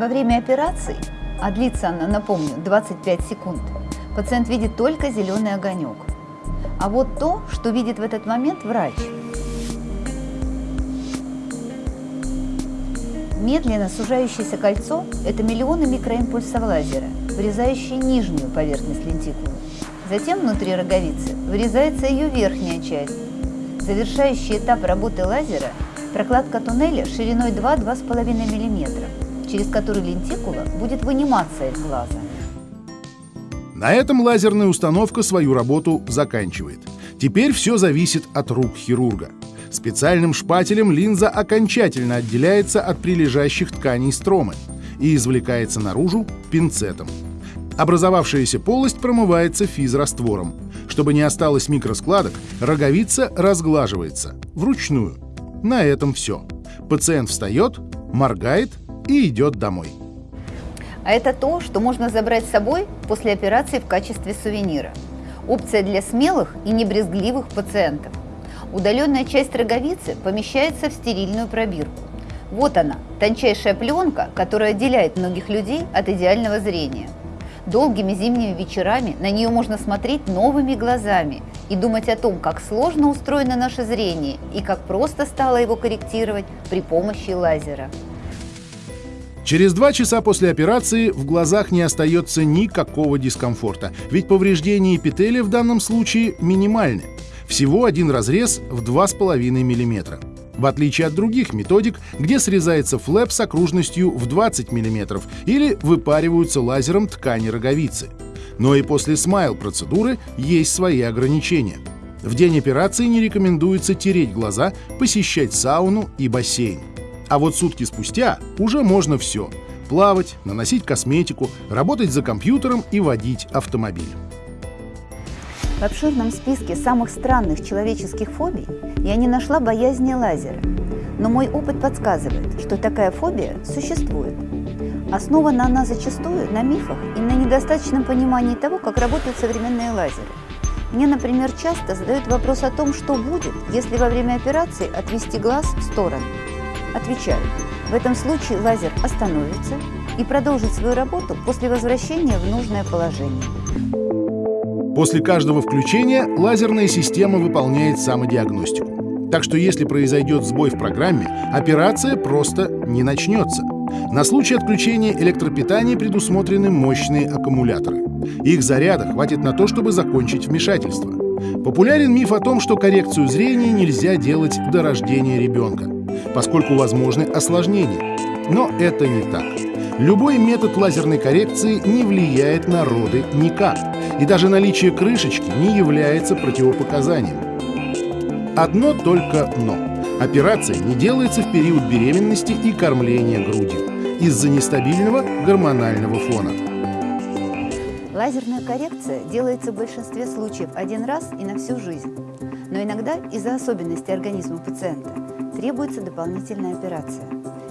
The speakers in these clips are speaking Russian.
Во время операции, а длится она, напомню, 25 секунд, пациент видит только зеленый огонек. А вот то, что видит в этот момент врач. Медленно сужающееся кольцо – это миллионы микроимпульсов лазера, вырезающие нижнюю поверхность лентикулы. Затем внутри роговицы вырезается ее верхняя часть. Завершающий этап работы лазера – прокладка туннеля шириной 2-2,5 мм, через который лентикула будет выниматься из глаза. На этом лазерная установка свою работу заканчивает. Теперь все зависит от рук хирурга. Специальным шпателем линза окончательно отделяется от прилежащих тканей стромы и извлекается наружу пинцетом. Образовавшаяся полость промывается физраствором. Чтобы не осталось микроскладок, роговица разглаживается вручную. На этом все. Пациент встает, моргает и идет домой. А это то, что можно забрать с собой после операции в качестве сувенира. Опция для смелых и небрезгливых пациентов. Удаленная часть роговицы помещается в стерильную пробирку. Вот она, тончайшая пленка, которая отделяет многих людей от идеального зрения. Долгими зимними вечерами на нее можно смотреть новыми глазами и думать о том, как сложно устроено наше зрение и как просто стало его корректировать при помощи лазера. Через два часа после операции в глазах не остается никакого дискомфорта, ведь повреждения эпителия в данном случае минимальны. Всего один разрез в 2,5 мм. В отличие от других методик, где срезается флэп с окружностью в 20 мм или выпариваются лазером ткани роговицы. Но и после смайл-процедуры есть свои ограничения. В день операции не рекомендуется тереть глаза, посещать сауну и бассейн. А вот сутки спустя уже можно все – плавать, наносить косметику, работать за компьютером и водить автомобиль. В обширном списке самых странных человеческих фобий я не нашла боязни лазера. Но мой опыт подсказывает, что такая фобия существует. Основана она зачастую на мифах и на недостаточном понимании того, как работают современные лазеры. Мне, например, часто задают вопрос о том, что будет, если во время операции отвести глаз в сторону. Отвечаю, в этом случае лазер остановится и продолжит свою работу после возвращения в нужное положение. После каждого включения лазерная система выполняет самодиагностику. Так что если произойдет сбой в программе, операция просто не начнется. На случай отключения электропитания предусмотрены мощные аккумуляторы. Их заряда хватит на то, чтобы закончить вмешательство. Популярен миф о том, что коррекцию зрения нельзя делать до рождения ребенка поскольку возможны осложнения. Но это не так. Любой метод лазерной коррекции не влияет на роды никак, и даже наличие крышечки не является противопоказанием. Одно только «но». Операция не делается в период беременности и кормления грудью из-за нестабильного гормонального фона. Лазерная коррекция делается в большинстве случаев один раз и на всю жизнь. Но иногда из-за особенностей организма пациента требуется дополнительная операция.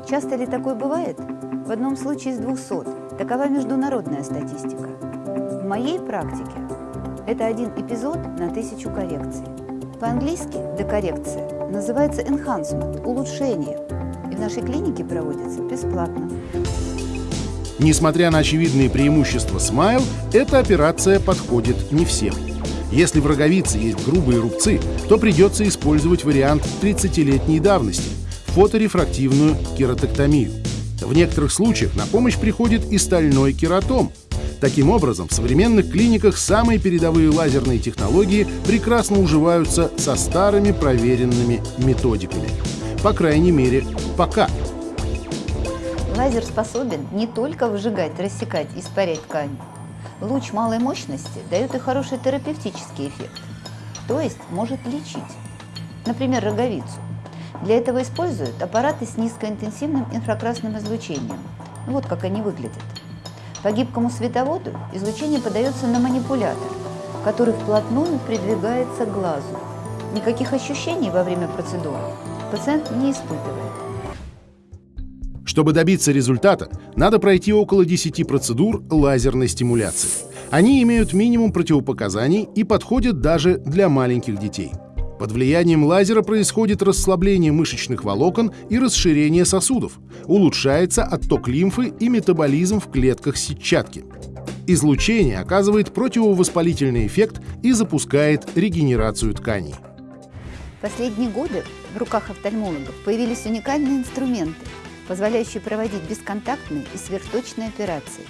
Часто ли такое бывает? В одном случае из 200. Такова международная статистика. В моей практике это один эпизод на тысячу коррекций. По-английски декоррекция называется enhancement – улучшение. И в нашей клинике проводится бесплатно. Несмотря на очевидные преимущества Smile, эта операция подходит не всем. Если в роговице есть грубые рубцы, то придется использовать вариант 30-летней давности – фоторефрактивную кератоктомию. В некоторых случаях на помощь приходит и стальной кератом. Таким образом, в современных клиниках самые передовые лазерные технологии прекрасно уживаются со старыми проверенными методиками. По крайней мере, пока. Лазер способен не только выжигать, рассекать, испарять ткань, Луч малой мощности дает и хороший терапевтический эффект, то есть может лечить, например, роговицу. Для этого используют аппараты с низкоинтенсивным инфракрасным излучением. Вот как они выглядят. По гибкому световоду излучение подается на манипулятор, который вплотную придвигается к глазу. Никаких ощущений во время процедуры пациент не испытывает. Чтобы добиться результата, надо пройти около 10 процедур лазерной стимуляции. Они имеют минимум противопоказаний и подходят даже для маленьких детей. Под влиянием лазера происходит расслабление мышечных волокон и расширение сосудов, улучшается отток лимфы и метаболизм в клетках сетчатки. Излучение оказывает противовоспалительный эффект и запускает регенерацию тканей. В последние годы в руках офтальмологов появились уникальные инструменты, позволяющие проводить бесконтактные и сверхточные операции.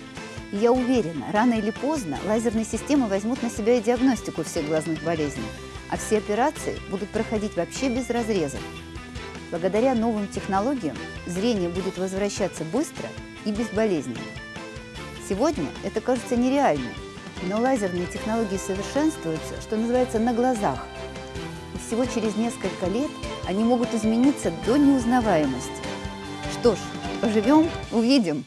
И я уверена, рано или поздно лазерные системы возьмут на себя и диагностику всех глазных болезней, а все операции будут проходить вообще без разрезов. Благодаря новым технологиям зрение будет возвращаться быстро и безболезненно. Сегодня это кажется нереальным, но лазерные технологии совершенствуются, что называется, на глазах. И всего через несколько лет они могут измениться до неузнаваемости. Что ж, поживем, увидим.